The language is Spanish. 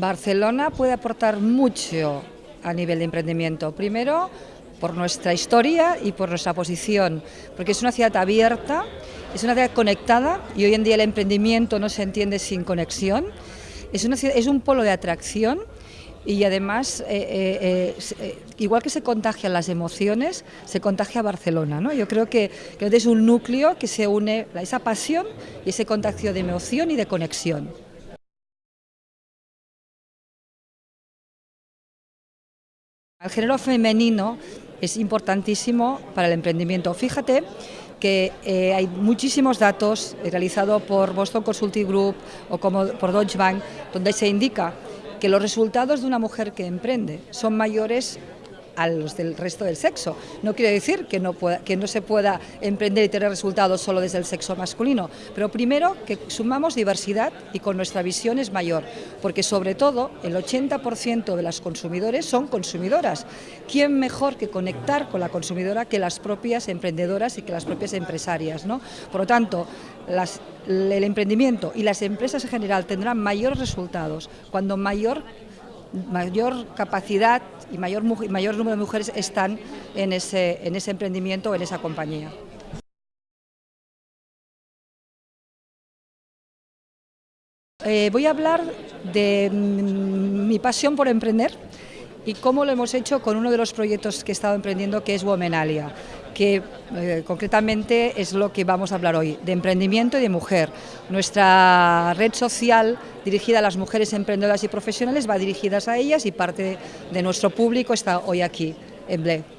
Barcelona puede aportar mucho a nivel de emprendimiento. Primero, por nuestra historia y por nuestra posición, porque es una ciudad abierta, es una ciudad conectada y hoy en día el emprendimiento no se entiende sin conexión. Es, una es un polo de atracción y además, eh, eh, eh, igual que se contagian las emociones, se contagia Barcelona. ¿no? Yo creo que, que es un núcleo que se une a esa pasión y ese contagio de emoción y de conexión. El género femenino es importantísimo para el emprendimiento. Fíjate que eh, hay muchísimos datos realizados por Boston Consulting Group o como por Deutsche Bank, donde se indica que los resultados de una mujer que emprende son mayores a los del resto del sexo. No quiere decir que no, que no se pueda emprender y tener resultados solo desde el sexo masculino, pero primero que sumamos diversidad y con nuestra visión es mayor, porque sobre todo el 80% de las consumidores son consumidoras. ¿Quién mejor que conectar con la consumidora que las propias emprendedoras y que las propias empresarias? ¿no? Por lo tanto, el emprendimiento y las empresas en general tendrán mayores resultados cuando mayor mayor capacidad y mayor, número de mujeres están en ese, en ese emprendimiento o en esa compañía. Eh, voy a hablar de mi pasión por emprender y cómo lo hemos hecho con uno de los proyectos que he estado emprendiendo que es Womenalia que eh, concretamente es lo que vamos a hablar hoy, de emprendimiento y de mujer. Nuestra red social dirigida a las mujeres emprendedoras y profesionales va dirigida a ellas y parte de nuestro público está hoy aquí, en Ble.